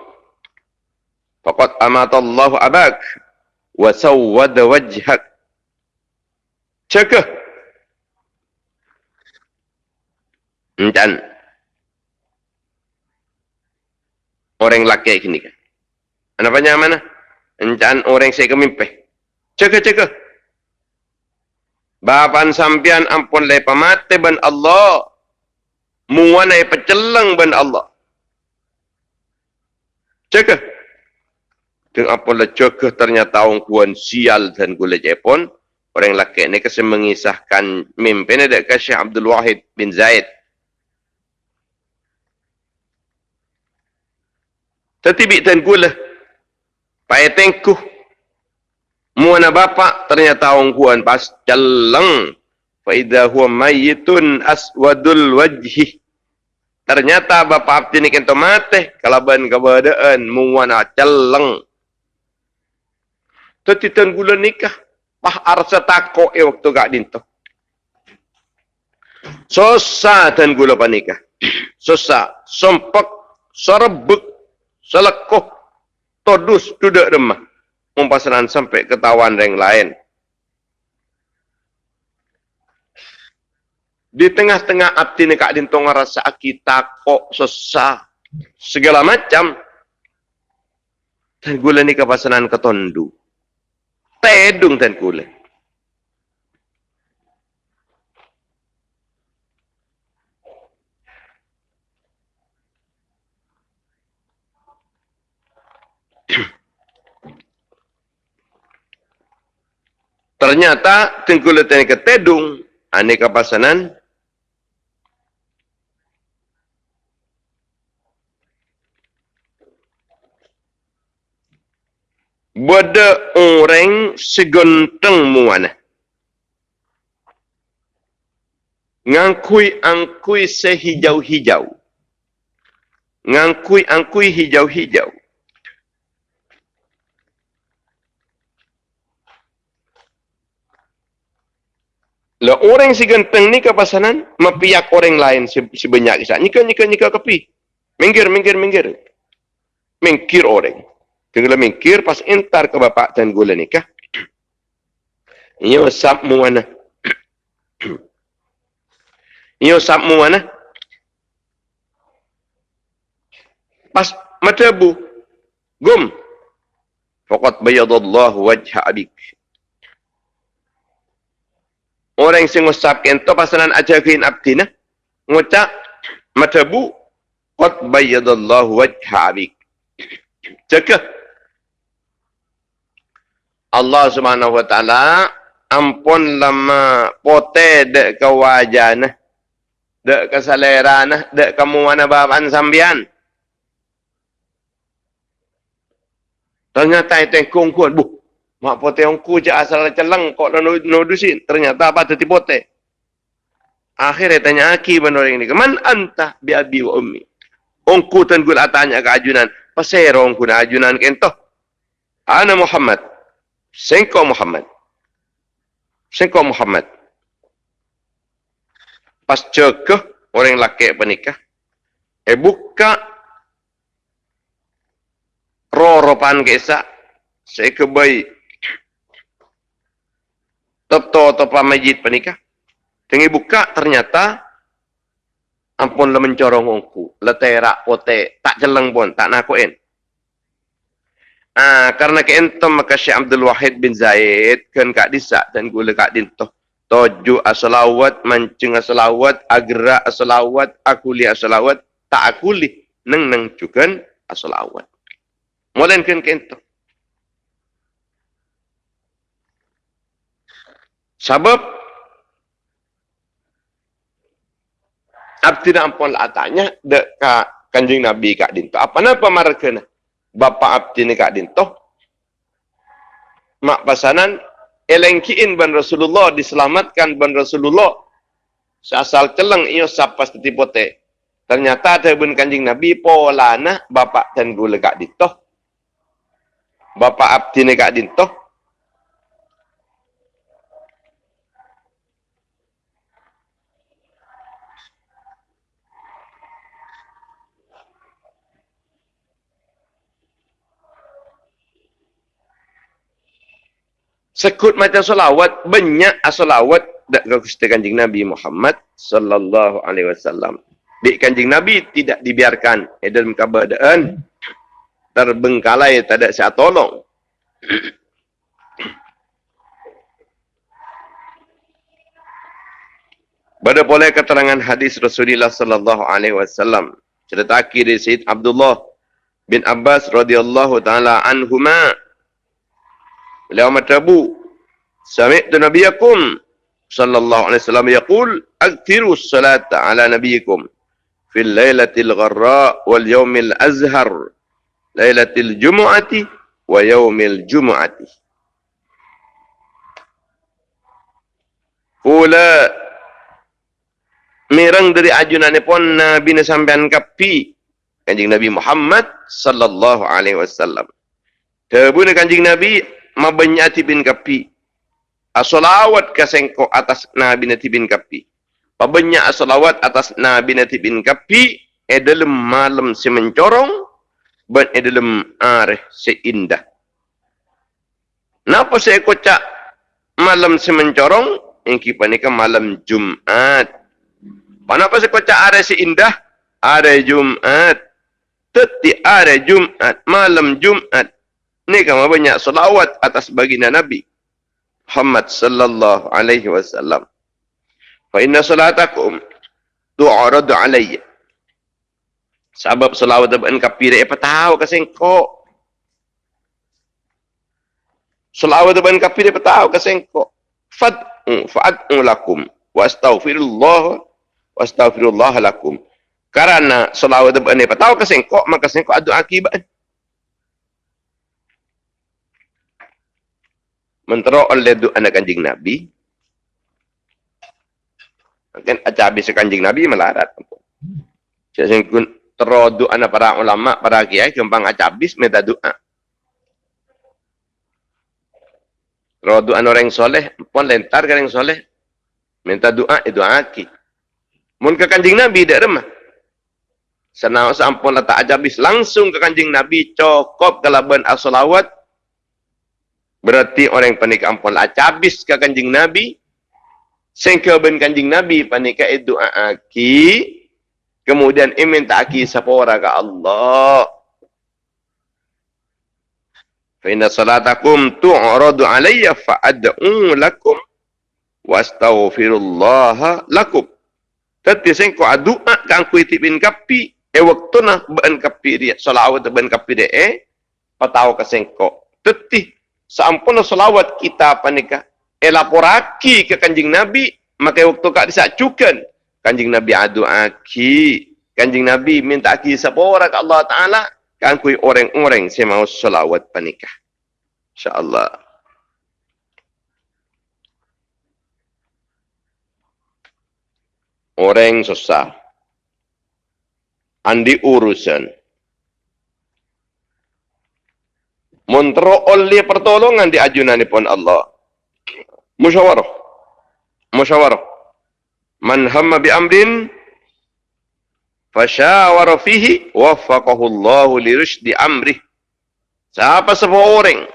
Faqat amatallahu abak. Wa sawwad wajhak. Cakah. Encan. Orang laki ini kan. Apa mana? Encan orang saya kemimpin. Cakah, cakah. Bapan sampian ampun lepa mati ban Allah muanai peceleng ben Allah. Cekah. Dengan apa lah ternyata orang kuan sial dan gula Jepun. Orang laki ni kasi mengisahkan mimpi ni dekat Syekh Abdul Wahid bin Zaid. Tetibik dan gula. Paya tengkuh. Muana bapa ternyata orang kuan pas celeng. Faidah huwa mayyitun aswadul wajhih. Ternyata bapa abdi ni kento mati kalaban keberadaan muwana celeng. Teti tan gula nikah. Pah arsa tako e waktu gak dinto. Sosa tan gula panikah. Sosa. Sompak. Sorebek. Selekoh. Todus. Duduk remah. Mumpasanan sampai ketahuan yang lain. Di tengah-tengah abdi ni kak dintong rasa kita kok sesah. segala macam. Tan gula ni kepasanan ketondu. Tedung tan gula. Ternyata tengkulat yang ketedung aneka pasanan Bada orang segenteng muana. Ngangkui-angkui sehijau-hijau. Ngangkui-angkui hijau-hijau. Lah orang si ganteng ni kepasanan mapiak orang lain si, si banyak kisah. Nika nika nika kepi. Minggir minggir minggir. Mingkir orang. Tenggelam mingkir pas entar ke bapak dan gula nikah. Iyo sap mu mana? Iyo sap mu mana? Pas mata bu. Gum. Fakat bayadallahu wajha abik. Orang yang ngusap kento pasalan aja kain abdina. Ngucap matabu. Qad bayyadallahu wajha abik. Cakap. Allah subhanahu wa ta'ala ampun lama pote dek ke wajah nah. Dek ke selera nah. Dek kamu mana bahan sambian. Ternyata itu yang kongkuan. Buh, Mak pote ongku je asal celeng kok nudusin. Ternyata apa tadi pote. Akhirnya tanya aki benar ini. Keman anta bi abi wa ummi. Ongku tan gula tanya ke ajunan. Pasero ongku na ajunan kento. Ana Muhammad. Sengko Muhammad. Sengko Muhammad. Pas cekeh orang laki penikah. Eh buka roropan kisah. Saya kebaik Toto topa majid panikah. Tengi buka ternyata ampun le mencorong ongku, le terak pote, tak jeleng pun, tak nakuin. Ah, karena ke entom maka Syekh Abdul Wahid bin Zaid kan kak disa dan gula kak dinto. Toju asalawat, mancing asalawat, agra asalawat, akuli asalawat, tak akuli, neng neng cukan asalawat. Molen kan ke entom. Sebab Abdi ampun lah tanya dek ka kanjeng Nabi kak dinto. Apa napa mereka na? Bapa abdi ni kak dinto. Mak pasanan elengkiin ban Rasulullah diselamatkan ban Rasulullah. Seasal celeng iyo sapas teti pote. Ternyata ada bun kanjeng Nabi pola na bapa dan gula kak dinto. Bapa abdi ni kak dinto. Sekut macam solawat banyak solawat dak ke Gusti Kanjeng Nabi Muhammad sallallahu alaihi wasallam. Di Kanjeng Nabi tidak dibiarkan eh, dalam keadaan terbengkalai tak ada siapa tolong. Pada boleh keterangan hadis Rasulullah sallallahu alaihi wasallam cerita akhir dari Sayyid Abdullah bin Abbas radhiyallahu taala anhuma Beliau matabu. Sami'tu nabiyakum sallallahu alaihi wasallam yaqul akthiru salata ala nabiyikum fil lailatil gharra wal yawmil azhar lailatil jumu'ati wa yawmil jumu'ati. Pula mirang dari ajunan pun Nabi sampean kapi kanjeng Nabi Muhammad sallallahu alaihi wasallam. Tebuna kanjeng Nabi mabanyati bin kapi. Asolawat kasengko atas Nabi Nati bin kapi. Pabanya asolawat atas Nabi Nati bin kapi. E dalam malam si mencorong. Dan e dalam areh si indah. Napa saya kocak malam si mencorong? Yang kipa ni malam Jumat. Kenapa saya kocak areh si indah? Areh Jumat. Teti hari Jumat, malam Jumat. Ni kamu banyak salawat atas baginda Nabi. Muhammad sallallahu alaihi wasallam. Fa inna salatakum tu'aradu alayya. Sebab salawat dan kapir apa tahu kasengko. Salawat dan kapir apa tahu kasengko. Fad'u fa'ad'u lakum wa astaghfirullah wa astaghfirullah lakum. Karena salawat dan apa tahu kasengko maka sengko adu akibat. Mentero oleh doa anak kanjing Nabi. Kan aja habis kanjing Nabi melarat. Saya singkun tero anak para ulama, para kiai gampang aja habis minta doa. Tero doa orang soleh, pun lentar ke orang soleh. Minta doa, itu aki. Mun ke kanjing Nabi, tidak remah. Senang sampun letak aja habis langsung ke kanjing Nabi, cokop kalaban as-salawat, Berarti orang yang panik ampun lah. Ke kanjing Nabi. Sengkau ben kanjing Nabi panik doa aki. Kemudian imin tak aki sapora ke Allah. Fa'inna salatakum tu'radu alaiya fa'ad'u lakum. Wastaghfirullaha lakum. Tadi sengkau doa kan ku itibin kapi. Eh waktu na ben kapi dia. Salawat ben kapi dia eh. Patau ke sengkau. Tadi Sampun selawat kita panika elaporaki ke kanjing Nabi? Maka waktu kak disacukan kanjing Nabi adu aki. Kanjing Nabi minta aki sapora ke Allah Taala. Kan kui orang-orang saya mau selawat panika insyaallah. Orang susah. Andi urusan Montro oleh pertolongan di ajunan pun Allah. Musyawarah. Musyawarah. Man hamma bi amrin fasyawara fihi waffaqahu Allah li rusydi amrih. Siapa sebuah orang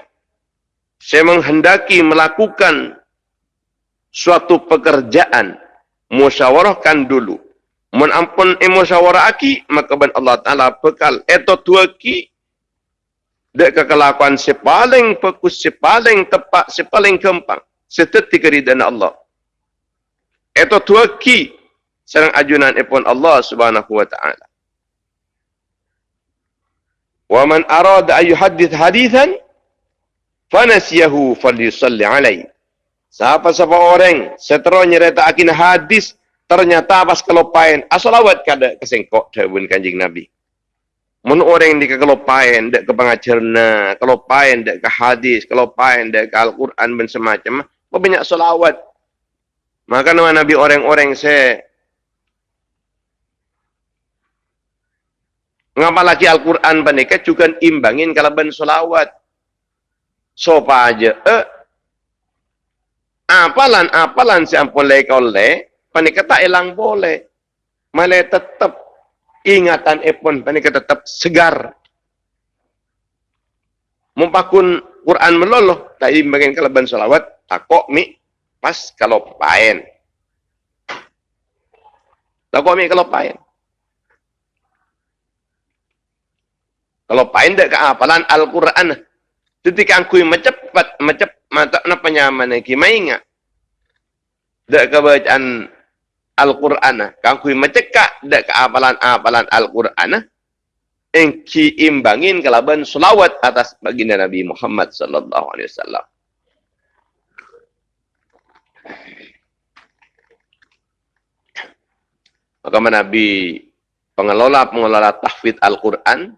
saya menghendaki melakukan suatu pekerjaan musyawarahkan dulu. Mun ampun musyawarah aki maka ban Allah Taala bekal eto tuaki Dek kekelakuan si paling fokus, si paling tepat, si paling kempang. Setetik keridaan Allah. Itu tua ki. Serang ajunan ipun Allah subhanahu wa ta'ala. Wa man arada ayu hadith hadithan. Fanasiyahu falyusalli alaih. Siapa-siapa orang setelah nyerita akin hadis. Ternyata pas kelopain. Asalawat kada kesengkok. Dawin kanjing Nabi. Mun orang di kelopain dek ke pengajarna, kelopain dek ke hadis, kelopain dek ke Al-Quran dan semacam, apa banyak selawat. Maka nama Nabi orang-orang se ngapa lagi Al-Quran panika juga imbangin kalau ben selawat. Sopa aja, eh, apalan apalan si ampun lekol le, panika tak hilang boleh, malah tetap ingatan epon panika tetap segar. Mumpakun Quran meloloh, tak bagian keleban salawat, takok mi pas kalau paen. Takok mi kalau paen. Kalau paen dek keapalan Al-Quran. Ketika aku mencepat, mencepat, mata apa nyaman lagi, maingat. Dek kebacaan Al-Quran. Kang kui mencekak dak keapalan-apalan Al-Quran. Engki imbangin kelaban selawat atas baginda Nabi Muhammad sallallahu alaihi wasallam. Maka Nabi pengelola-pengelola tahfidz Al-Quran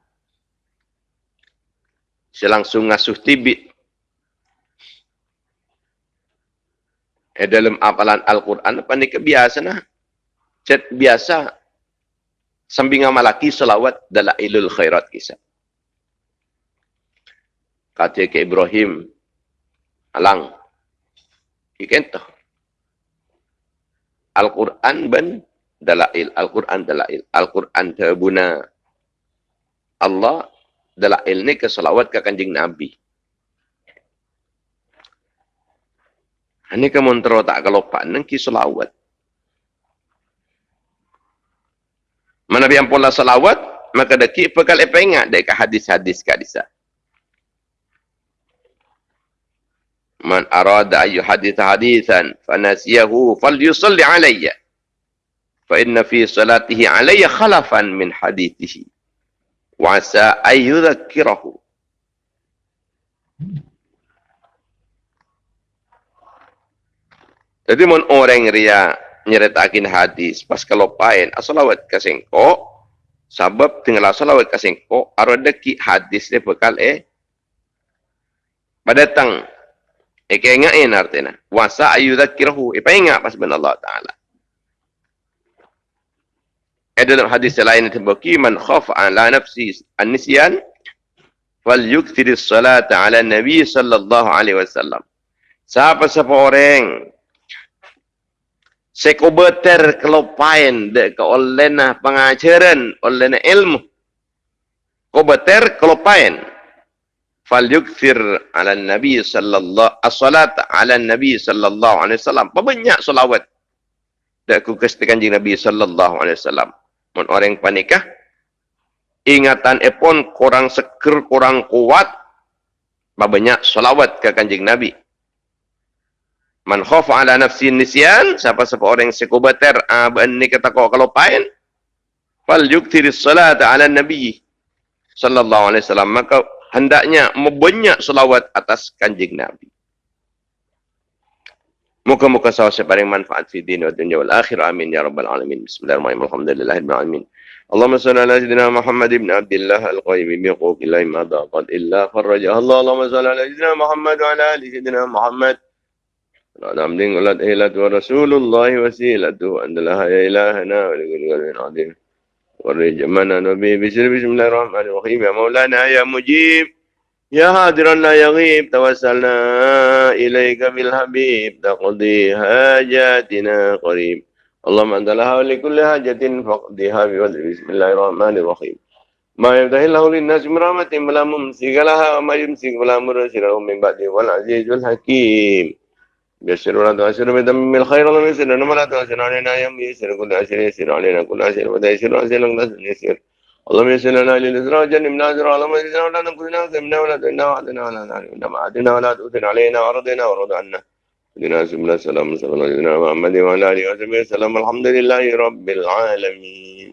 selangsung ngasuh tibit eh, dalam apalan Al-Quran apa ni kebiasa nah. Cet biasa sambing malaki selawat dalam ilul khairat kisah. Kata ke Ibrahim alang ikentah Al-Quran ben dalail Al-Quran dalail. Al-Quran terbuna. Allah dalail ni ke selawat ke kanjing Nabi Ini ke montro tak kelopan nang ki selawat. Mana biang pola selawat maka deki pekal apa ingat dekat hadis-hadis kat disa. Man arada ayu hadith hadithan fanasiyahu falyusalli alayya. Fa inna fi salatihi alayya khalafan min hadithihi. Wa asa ayyudhakirahu. Jadi mun orang ria nyeritakin hadis pas kelopain asalawat kasengko sabab tinggal asalawat kasengko arodeki hadis dia bekal eh. Pada tang eh kengain artinya wasa ayudakirahu eh ingat pas ben Allah taala. Eh dalam hadis lain itu bagi man khaf ala nafsi an-nisyan fal yukthir as-salata ala nabi sallallahu alaihi wasallam. Siapa siapa orang sekubeter kelopain de ke olena pengajaran olena ilmu. Kubeter kelopain fal yukthir ala nabi sallallahu as-salat ala nabi sallallahu alaihi wasallam. Banyak selawat de ku kestikan nabi sallallahu alaihi wasallam. Mun orang panikah? Ingatan epon kurang seger kurang kuat. Banyak selawat ke kanjeng nabi Man khafa ala nafsi nisyan, siapa-siapa orang yang sekubater, uh, ni kata kau kalau pain, fal yuktiri salat ala nabi sallallahu alaihi wasallam maka hendaknya membanyak selawat atas kanjeng nabi muka-muka sahaja separing manfaat fi din wa dunya wal akhir amin ya rabbal alamin bismillahirrahmanirrahim alhamdulillahirabbil alamin اللهم صل على سيدنا محمد بن عبد الله القيم بحقوق الله ما ضاقت الا فرجها الله اللهم صل على سيدنا محمد وعلى ال سيدنا محمد دين ولد إلت ورسول الله وسيلته أن لها يا إلهنا ولكل قلب عظيم ورجمنا نبي بسر بسم الله الرحمن الرحيم. يا يا مجيب لا يغيب. توسلنا إليك بالحبيب تقضي حاجاتنا قريب. اللهم أنت لها ولكل حاجة فقضيها بفضل بسم الله الرحمن الرحيم. ما يفتح الله للناس من رحمة فلا ممسك لها وما يمسك فلا مرسل من بعده والعزيز الحكيم. يسر ولا تعسر بدم الخير اللهم يسر لنا ولا تعسر علينا يا يسر كل عسر يسر علينا كل عسر ولا يسر عسر لنا يسر اللهم يسر لنا للإسراء جنبنا أجر اللهم يسر ولا نكون زمنا ولا تنا وعدنا ولا نعلم ما عدنا ولا تؤثر علينا وارضنا ورضى عنا لنا سبلا السلام صلى الله عليه محمد وعلى آله وصحبه وسلم الحمد لله رب العالمين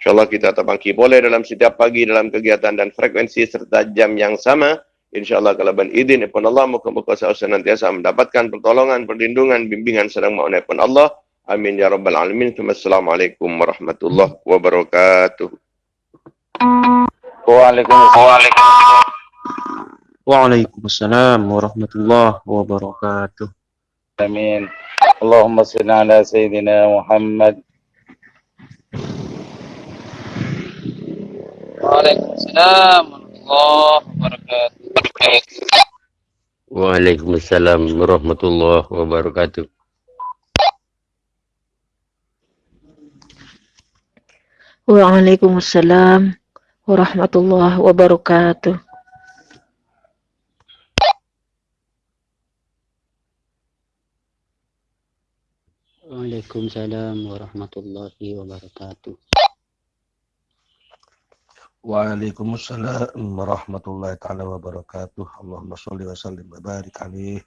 InsyaAllah kita terbangki boleh dalam setiap pagi dalam kegiatan dan frekuensi serta jam yang sama. InsyaAllah kalau ben izin pun Allah, muka-muka senantiasa mendapatkan pertolongan, perlindungan, bimbingan sedang mahu pun Allah. Amin ya rabbal alamin. Assalamualaikum warahmatullahi wabarakatuh. Waalaikumsalam. Waalaikumsalam warahmatullahi wabarakatuh. Amin. Allahumma salli ala sayyidina Muhammad. Waalaikumsalam warahmatullahi wabarakatuh. Waalaikumsalam warahmatullahi wabarakatuh. Waalaikumsalam warahmatullahi wabarakatuh. Waalaikumsalam warahmatullahi wabarakatuh. Waalaikumsalam warahmatullahi taala wabarakatuh. Allahumma shalli wa sallim wa barik alaihi.